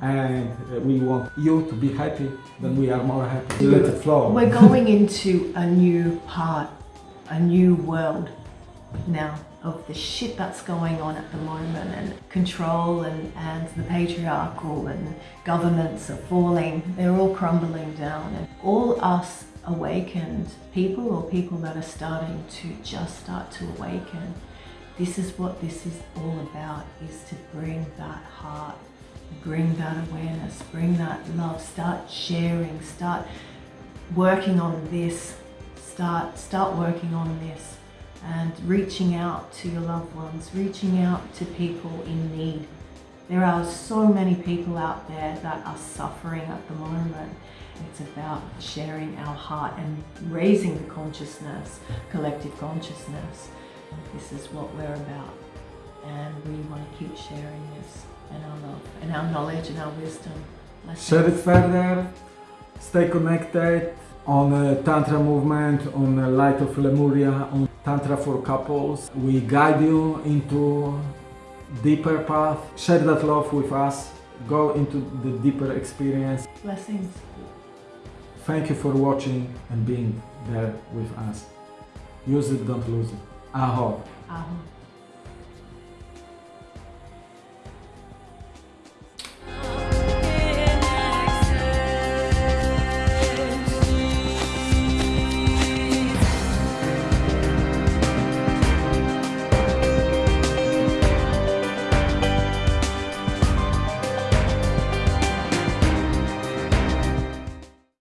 and we want you to be happy then we are more happy. Let it flow. We're going into a new part, a new world now of the shit that's going on at the moment and control and, and the patriarchal and governments are falling. They're all crumbling down and all us awakened people or people that are starting to just start to awaken. This is what this is all about is to bring that heart bring that awareness, bring that love, start sharing, start working on this, start start working on this and reaching out to your loved ones, reaching out to people in need. There are so many people out there that are suffering at the moment. It's about sharing our heart and raising the consciousness, collective consciousness. This is what we're about. And we want to keep sharing this and our love and our knowledge and our wisdom. Blessings. share it further stay connected on the tantra movement on the light of lemuria on tantra for couples we guide you into deeper path share that love with us go into the deeper experience Blessings. Thank you for watching and being there with us. Use it, don't lose it. Aho. Aho.